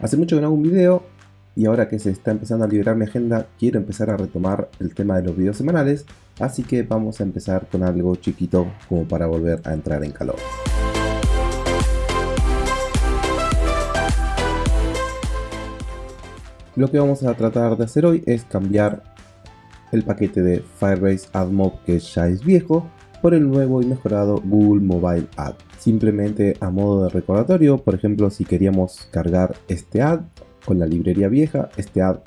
Hace mucho que no hago un video y ahora que se está empezando a liberar mi agenda quiero empezar a retomar el tema de los videos semanales, así que vamos a empezar con algo chiquito como para volver a entrar en calor. Lo que vamos a tratar de hacer hoy es cambiar el paquete de Firebase AdMob que ya es viejo por el nuevo y mejorado Google Mobile Ad. Simplemente a modo de recordatorio, por ejemplo si queríamos cargar este ad con la librería vieja, este ad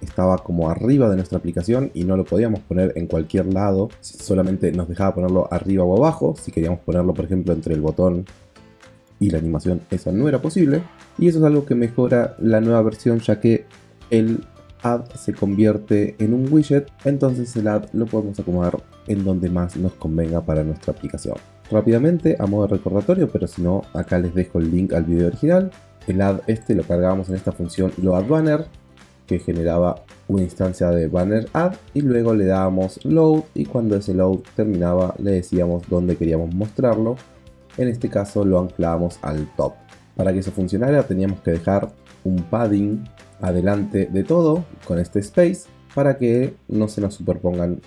estaba como arriba de nuestra aplicación y no lo podíamos poner en cualquier lado, solamente nos dejaba ponerlo arriba o abajo, si queríamos ponerlo por ejemplo entre el botón y la animación eso no era posible. Y eso es algo que mejora la nueva versión ya que el ad se convierte en un widget, entonces el ad lo podemos acomodar en donde más nos convenga para nuestra aplicación. Rápidamente, a modo de recordatorio, pero si no, acá les dejo el link al video original. El add este lo cargábamos en esta función loadBanner, que generaba una instancia de banner add y luego le dábamos load y cuando ese load terminaba le decíamos dónde queríamos mostrarlo. En este caso lo anclábamos al top. Para que eso funcionara teníamos que dejar un padding adelante de todo con este space para que no se nos superpongan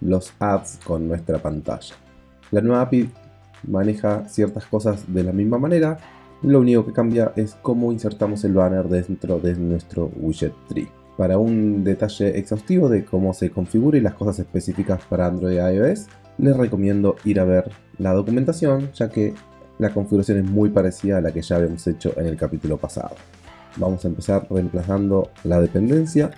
los ads con nuestra pantalla. La nueva API maneja ciertas cosas de la misma manera, lo único que cambia es cómo insertamos el banner dentro de nuestro widget tree. Para un detalle exhaustivo de cómo se configura y las cosas específicas para Android y iOS, les recomiendo ir a ver la documentación, ya que la configuración es muy parecida a la que ya habíamos hecho en el capítulo pasado vamos a empezar reemplazando la dependencia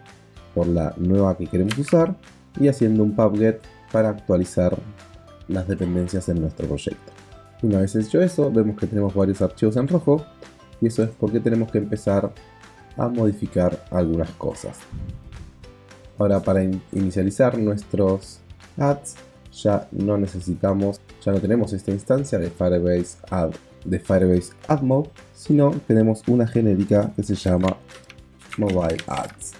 por la nueva que queremos usar y haciendo un pubget para actualizar las dependencias en nuestro proyecto. Una vez hecho eso, vemos que tenemos varios archivos en rojo y eso es porque tenemos que empezar a modificar algunas cosas. Ahora para inicializar nuestros ads ya no necesitamos, ya no tenemos esta instancia de Firebase Add de Firebase AdMob, sino tenemos una genérica que se llama Mobile Ads.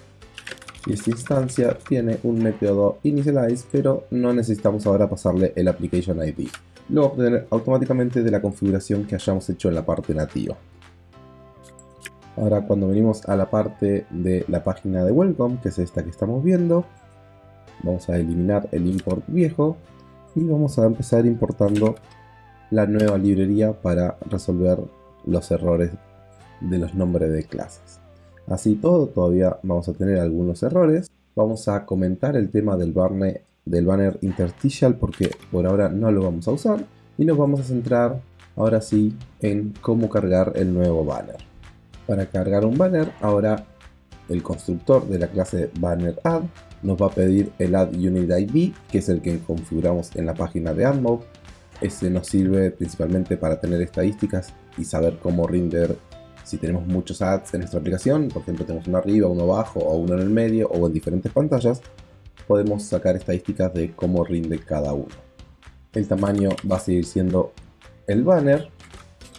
Y esta instancia tiene un método initialize, pero no necesitamos ahora pasarle el application ID. Lo va automáticamente de la configuración que hayamos hecho en la parte nativa. Ahora cuando venimos a la parte de la página de welcome, que es esta que estamos viendo, vamos a eliminar el import viejo y vamos a empezar importando la nueva librería para resolver los errores de los nombres de clases. Así todo, todavía vamos a tener algunos errores. Vamos a comentar el tema del banner, del banner interstitial porque por ahora no lo vamos a usar. Y nos vamos a centrar ahora sí en cómo cargar el nuevo banner. Para cargar un banner, ahora el constructor de la clase banner add nos va a pedir el add unit id que es el que configuramos en la página de AdMob ese nos sirve principalmente para tener estadísticas y saber cómo render si tenemos muchos ads en nuestra aplicación, por ejemplo tenemos uno arriba, uno abajo o uno en el medio o en diferentes pantallas, podemos sacar estadísticas de cómo rinde cada uno. El tamaño va a seguir siendo el banner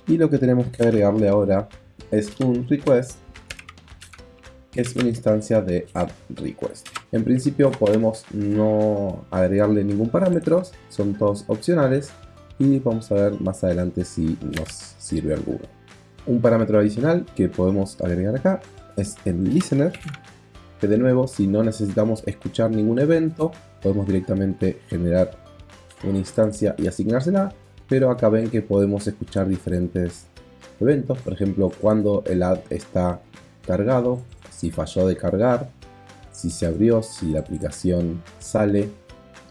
y lo que tenemos que agregarle ahora es un request que es una instancia de add request. En principio podemos no agregarle ningún parámetro, son todos opcionales y vamos a ver más adelante si nos sirve alguno. Un parámetro adicional que podemos agregar acá es el listener, que de nuevo si no necesitamos escuchar ningún evento, podemos directamente generar una instancia y asignársela, pero acá ven que podemos escuchar diferentes eventos, por ejemplo cuando el ad está cargado, si falló de cargar, si se abrió, si la aplicación sale,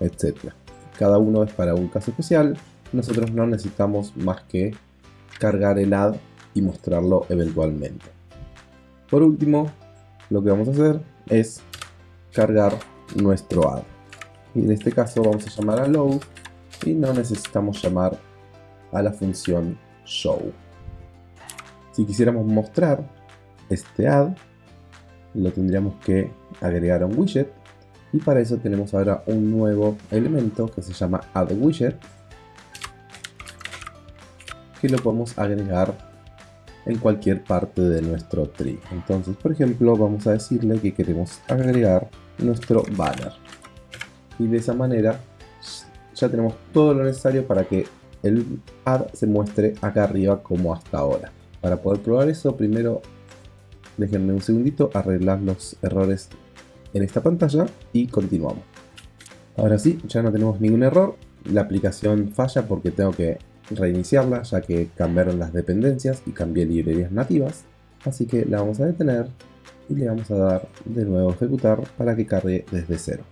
etc. Cada uno es para un caso especial nosotros no necesitamos más que cargar el ad y mostrarlo eventualmente. Por último, lo que vamos a hacer es cargar nuestro ad. Y en este caso vamos a llamar a load y no necesitamos llamar a la función show. Si quisiéramos mostrar este ad, lo tendríamos que agregar a un widget y para eso tenemos ahora un nuevo elemento que se llama add widget que lo podemos agregar en cualquier parte de nuestro tree. Entonces, por ejemplo, vamos a decirle que queremos agregar nuestro banner. Y de esa manera ya tenemos todo lo necesario para que el ad se muestre acá arriba como hasta ahora. Para poder probar eso, primero Déjenme un segundito arreglar los errores en esta pantalla y continuamos. Ahora sí, ya no tenemos ningún error. La aplicación falla porque tengo que reiniciarla ya que cambiaron las dependencias y cambié librerías nativas. Así que la vamos a detener y le vamos a dar de nuevo ejecutar para que cargue desde cero.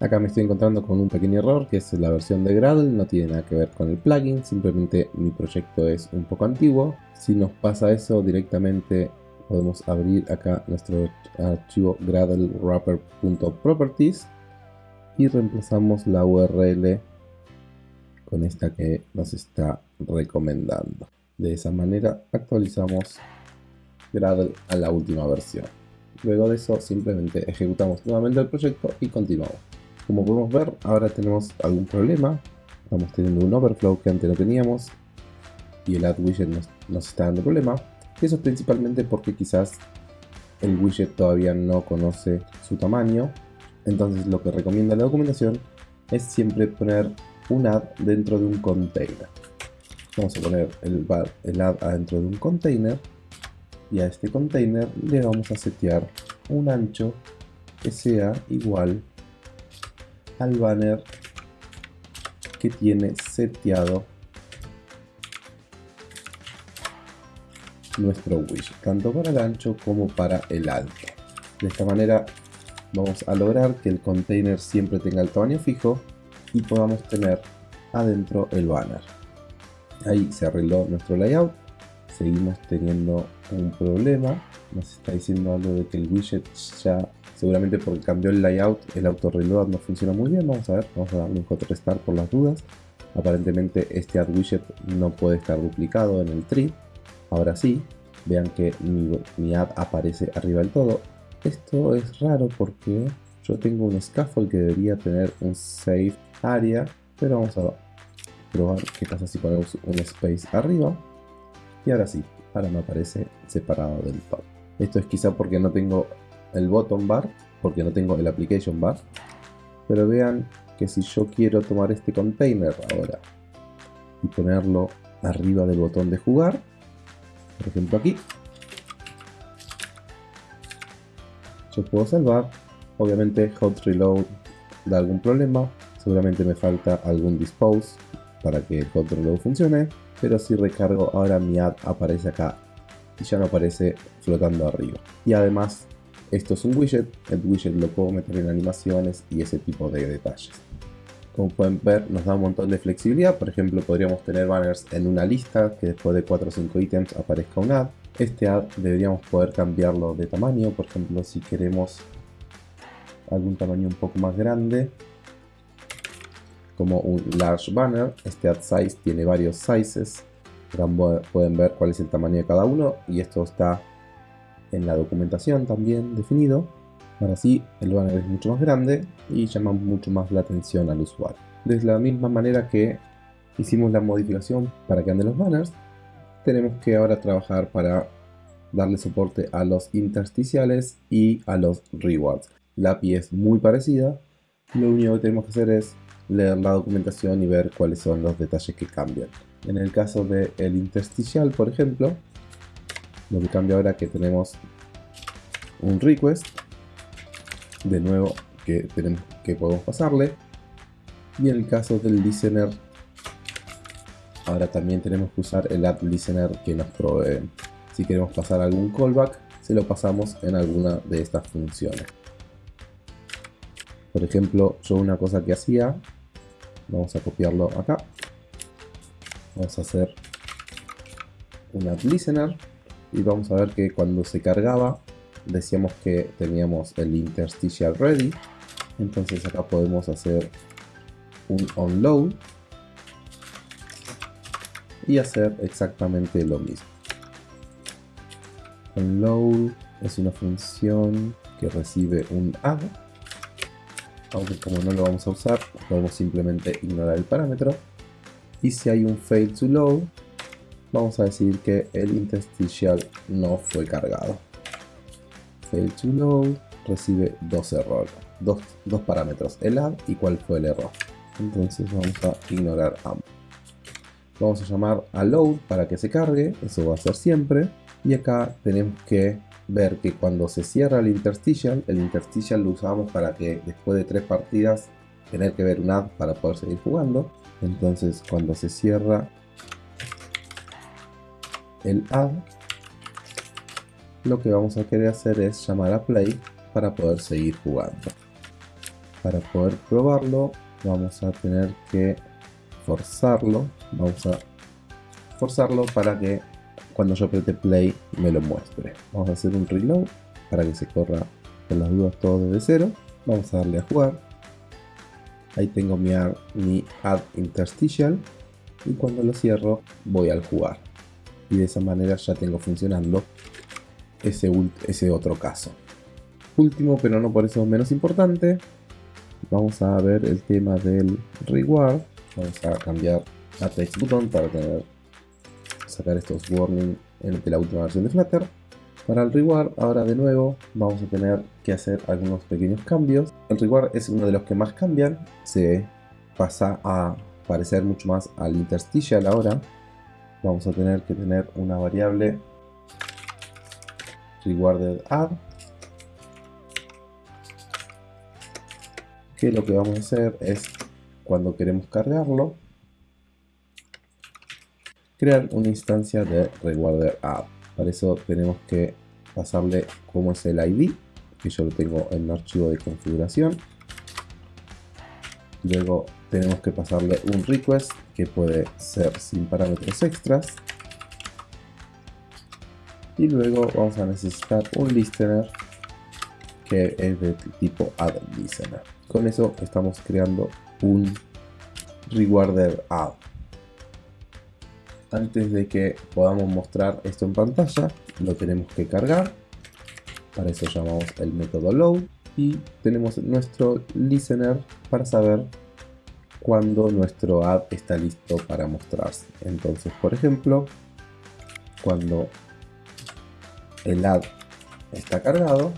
Acá me estoy encontrando con un pequeño error que es la versión de Gradle, no tiene nada que ver con el plugin, simplemente mi proyecto es un poco antiguo. Si nos pasa eso directamente podemos abrir acá nuestro archivo gradle wrapper.properties y reemplazamos la URL con esta que nos está recomendando. De esa manera actualizamos Gradle a la última versión. Luego de eso simplemente ejecutamos nuevamente el proyecto y continuamos. Como podemos ver ahora tenemos algún problema. Estamos teniendo un overflow que antes no teníamos y el add widget nos, está dando problema. Eso es principalmente porque quizás el widget todavía no conoce su tamaño. Entonces lo que recomienda la documentación es siempre poner un add dentro de un container. Vamos a poner el, el add adentro de un container y a este container le vamos a setear un ancho que sea igual al banner que tiene seteado nuestro widget, tanto para el ancho como para el alto. De esta manera vamos a lograr que el container siempre tenga el tamaño fijo y podamos tener adentro el banner. Ahí se arregló nuestro layout. Seguimos teniendo un problema. Nos está diciendo algo de que el widget ya, seguramente porque cambió el layout, el auto reload no funciona muy bien. Vamos a ver, vamos a darle un hot restart por las dudas. Aparentemente este add widget no puede estar duplicado en el tree. Ahora sí, vean que mi, mi add aparece arriba del todo. Esto es raro porque yo tengo un scaffold que debería tener un save área, pero vamos a probar qué pasa si ponemos un space arriba. Y ahora sí, ahora me aparece separado del top. Esto es quizá porque no tengo el bottom bar, porque no tengo el application bar. Pero vean que si yo quiero tomar este container ahora y ponerlo arriba del botón de jugar, por ejemplo aquí, yo puedo salvar, obviamente hot reload da algún problema, seguramente me falta algún dispose para que el hot reload funcione, pero si recargo ahora mi add aparece acá y ya no aparece flotando arriba. Y además esto es un widget, el widget lo puedo meter en animaciones y ese tipo de detalles. Como pueden ver nos da un montón de flexibilidad, por ejemplo podríamos tener banners en una lista que después de 4 o 5 ítems aparezca un add. Este add deberíamos poder cambiarlo de tamaño, por ejemplo si queremos algún tamaño un poco más grande como un large banner, este add size tiene varios sizes, pueden ver cuál es el tamaño de cada uno y esto está en la documentación también definido. Ahora sí, el banner es mucho más grande y llama mucho más la atención al usuario. De la misma manera que hicimos la modificación para que anden los banners, tenemos que ahora trabajar para darle soporte a los intersticiales y a los rewards. La API es muy parecida, lo único que tenemos que hacer es leer la documentación y ver cuáles son los detalles que cambian. En el caso del el intersticial, por ejemplo, lo que cambia ahora es que tenemos un request, de nuevo que, tenemos, que podemos pasarle, y en el caso del listener, ahora también tenemos que usar el add listener que nos provee. Si queremos pasar algún callback, se lo pasamos en alguna de estas funciones. Por ejemplo, yo una cosa que hacía, vamos a copiarlo acá. Vamos a hacer un add listener y vamos a ver que cuando se cargaba decíamos que teníamos el interstitial ready. Entonces acá podemos hacer un onload y hacer exactamente lo mismo. Onload es una función que recibe un add aunque como no lo vamos a usar, podemos simplemente ignorar el parámetro. Y si hay un fail to load, vamos a decir que el interstitial no fue cargado. Fail to load recibe dos errores, dos, dos parámetros, el add y cuál fue el error. Entonces vamos a ignorar ambos. Vamos a llamar a load para que se cargue, eso va a ser siempre. Y acá tenemos que ver que cuando se cierra el interstitial, el interstitial lo usamos para que después de tres partidas tener que ver un ad para poder seguir jugando. Entonces cuando se cierra el ad, lo que vamos a querer hacer es llamar a play para poder seguir jugando. Para poder probarlo vamos a tener que forzarlo. Vamos a forzarlo para que cuando yo apriete play me lo muestre. Vamos a hacer un reload para que se corra con las dudas todo desde cero. Vamos a darle a jugar. Ahí tengo mi, mi add interstitial y cuando lo cierro voy al jugar. Y de esa manera ya tengo funcionando ese, ese otro caso. Último, pero no por eso menos importante, vamos a ver el tema del reward. Vamos a cambiar a text button para tener sacar estos warnings en la última versión de Flutter. Para el reward, ahora de nuevo vamos a tener que hacer algunos pequeños cambios. El reward es uno de los que más cambian, se pasa a parecer mucho más al interstitial ahora. Vamos a tener que tener una variable rewarded add que lo que vamos a hacer es cuando queremos cargarlo crear una instancia de rewarder add para eso tenemos que pasarle cómo es el id que yo lo tengo en un archivo de configuración. Luego tenemos que pasarle un request que puede ser sin parámetros extras. Y luego vamos a necesitar un listener que es de tipo add listener. Con eso estamos creando un rewarder add antes de que podamos mostrar esto en pantalla lo tenemos que cargar. Para eso llamamos el método load. Y tenemos nuestro listener para saber cuando nuestro add está listo para mostrarse. Entonces por ejemplo cuando el add está cargado,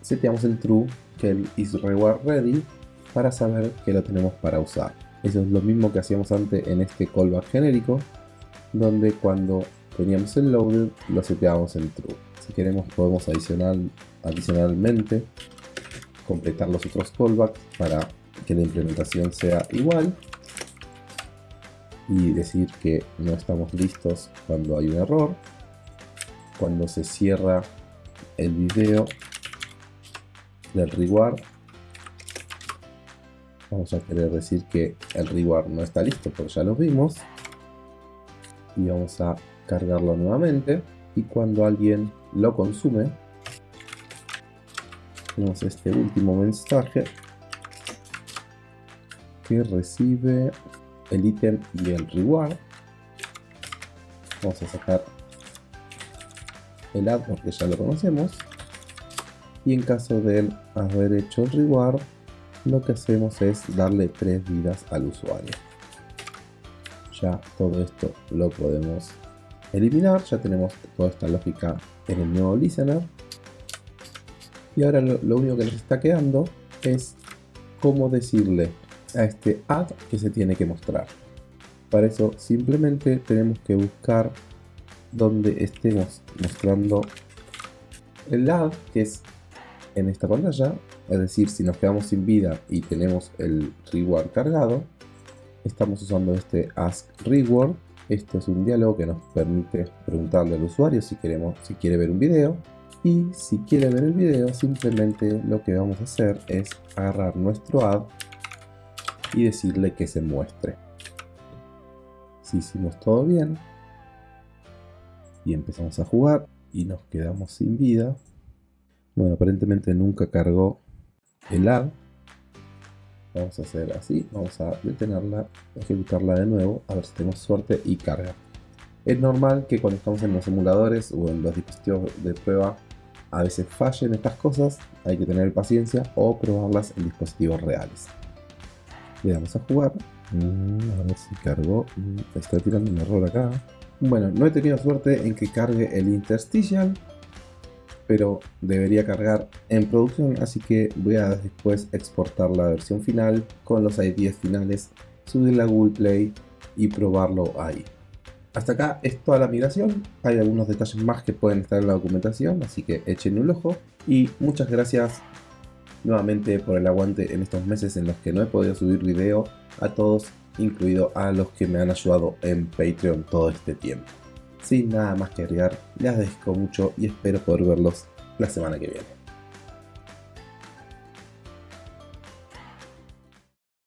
seteamos el true que el is reward ready para saber que lo tenemos para usar. Eso es lo mismo que hacíamos antes en este callback genérico, donde cuando teníamos el loaded lo seteamos en true. Si queremos podemos adicionar, adicionalmente completar los otros callbacks para que la implementación sea igual y decir que no estamos listos cuando hay un error cuando se cierra el video del reward vamos a querer decir que el reward no está listo porque ya lo vimos y vamos a cargarlo nuevamente. Y cuando alguien lo consume tenemos este último mensaje que recibe el ítem y el reward. Vamos a sacar el add porque ya lo conocemos. Y en caso de haber hecho el reward lo que hacemos es darle tres vidas al usuario ya todo esto lo podemos eliminar. Ya tenemos toda esta lógica en el nuevo listener. Y ahora lo, único que nos está quedando es cómo decirle a este add que se tiene que mostrar. Para eso simplemente tenemos que buscar donde estemos mostrando el add que es en esta pantalla. Es decir si nos quedamos sin vida y tenemos el reward cargado estamos usando este ask reward esto es un diálogo que nos permite preguntarle al usuario si queremos si quiere ver un video y si quiere ver el video simplemente lo que vamos a hacer es agarrar nuestro add y decirle que se muestre si hicimos todo bien y empezamos a jugar y nos quedamos sin vida. Bueno, aparentemente nunca cargó el add. Vamos a hacer así, vamos a detenerla, ejecutarla de nuevo, a ver si tenemos suerte y carga. Es normal que cuando estamos en los emuladores o en los dispositivos de prueba a veces fallen estas cosas, hay que tener paciencia o probarlas en dispositivos reales. Le damos a jugar, mm, a ver si cargó, mm, está tirando un error acá. Bueno, no he tenido suerte en que cargue el interstitial, pero debería cargar en producción, así que voy a después exportar la versión final con los IDs finales, subirla a Google Play y probarlo ahí. Hasta acá es toda la migración, hay algunos detalles más que pueden estar en la documentación, así que echen un ojo. Y muchas gracias nuevamente por el aguante en estos meses en los que no he podido subir video a todos, incluido a los que me han ayudado en Patreon todo este tiempo. Sin nada más que agregar, les agradezco mucho y espero poder verlos la semana que viene.